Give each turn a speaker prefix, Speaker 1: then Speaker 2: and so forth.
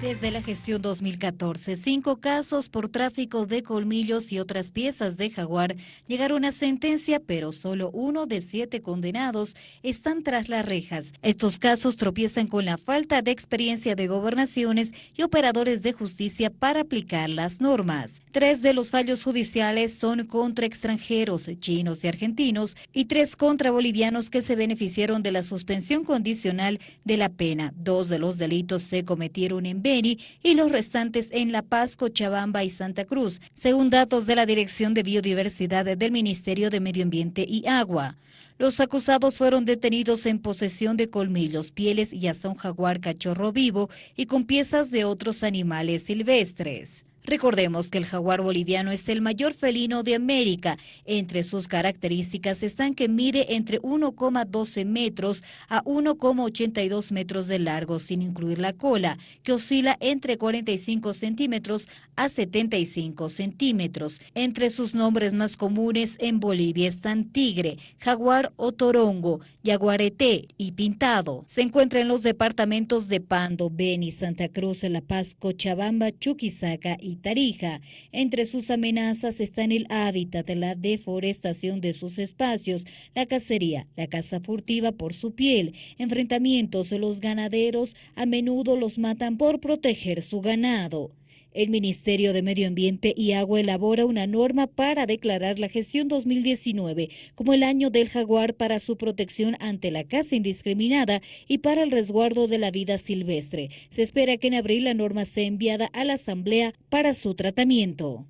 Speaker 1: Desde la gestión 2014, cinco casos por tráfico de colmillos y otras piezas de jaguar llegaron a sentencia, pero solo uno de siete condenados están tras las rejas. Estos casos tropiezan con la falta de experiencia de gobernaciones y operadores de justicia para aplicar las normas. Tres de los fallos judiciales son contra extranjeros, chinos y argentinos, y tres contra bolivianos que se beneficiaron de la suspensión condicional de la pena. Dos de los delitos se cometieron en y los restantes en La Paz, Cochabamba y Santa Cruz, según datos de la Dirección de Biodiversidad del Ministerio de Medio Ambiente y Agua. Los acusados fueron detenidos en posesión de colmillos, pieles y hasta un jaguar cachorro vivo y con piezas de otros animales silvestres. Recordemos que el jaguar boliviano es el mayor felino de América. Entre sus características están que mide entre 1,12 metros a 1,82 metros de largo, sin incluir la cola, que oscila entre 45 centímetros a 75 centímetros. Entre sus nombres más comunes en Bolivia están tigre, jaguar o torongo, yaguareté y pintado. Se encuentra en los departamentos de Pando, Beni, Santa Cruz, La Paz, Cochabamba, Chuquisaca y Tarija. Entre sus amenazas están el hábitat, la deforestación de sus espacios, la cacería, la caza furtiva por su piel, enfrentamientos. Los ganaderos a menudo los matan por proteger su ganado. El Ministerio de Medio Ambiente y Agua elabora una norma para declarar la gestión 2019 como el año del jaguar para su protección ante la caza indiscriminada y para el resguardo de la vida silvestre. Se espera que en abril la norma sea enviada a la Asamblea para su tratamiento.